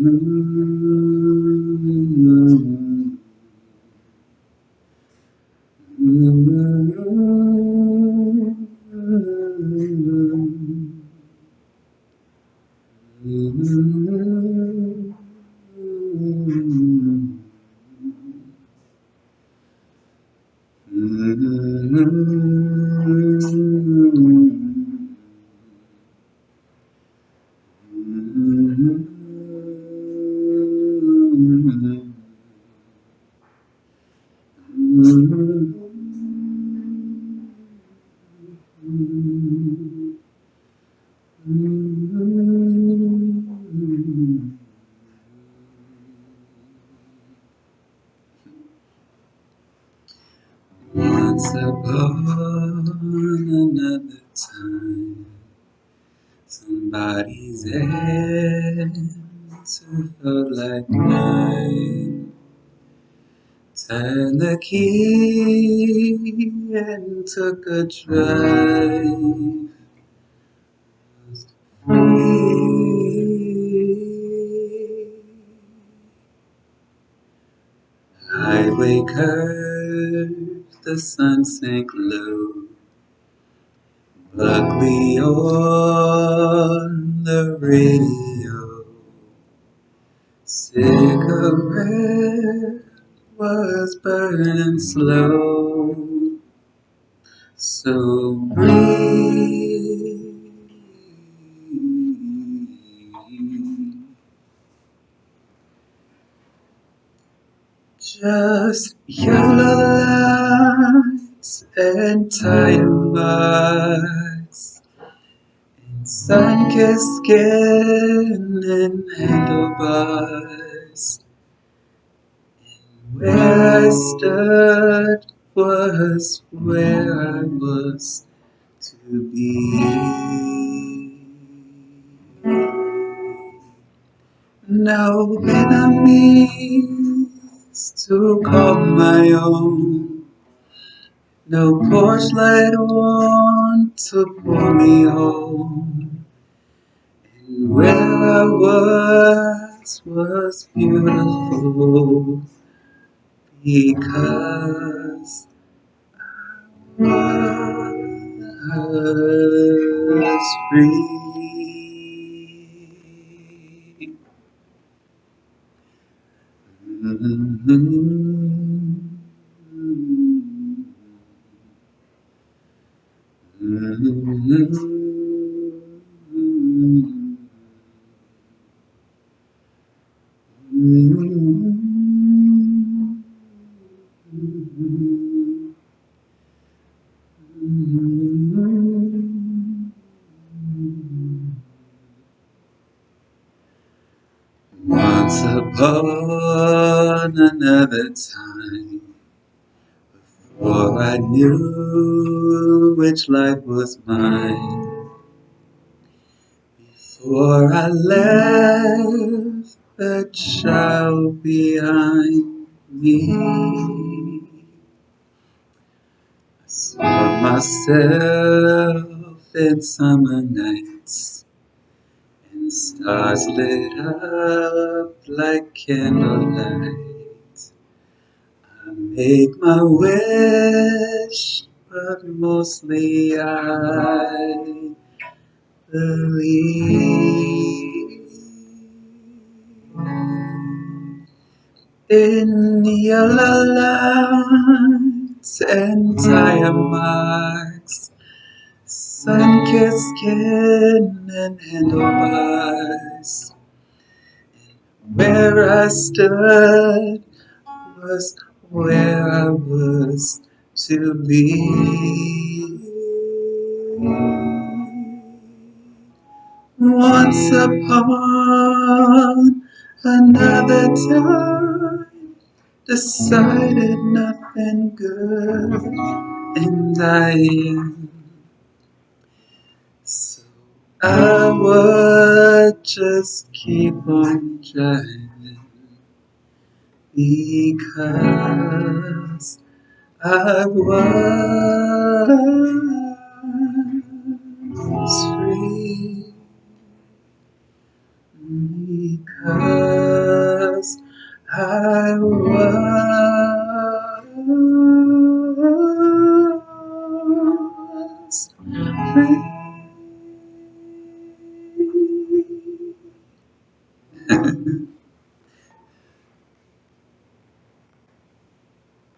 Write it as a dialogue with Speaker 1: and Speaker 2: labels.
Speaker 1: Mm-hmm. Once upon another time, somebody's answer felt like mine. Turned the key and took a drive. Free. Highway curved, the sun sank low. Buckley on the radio. Cigarette was burning slow. So breathe. Just yellow and tire marks and sun-kissed skin and handlebars. And where I stood was where I was to be. No enemies to call my own. No porch light on to pull me home. And where I was was beautiful because I was free. Once upon another time, before I knew which life was mine, before I left the child behind me, I saw myself in summer nights and stars lit up like candlelight. Make my wish, but mostly I believe in yellow lights and tire marks, sun-kissed skin and handlebars. Where I stood was where I was to be. Once upon another time, decided nothing good, and I am. So I would just keep on driving because I was free. Because I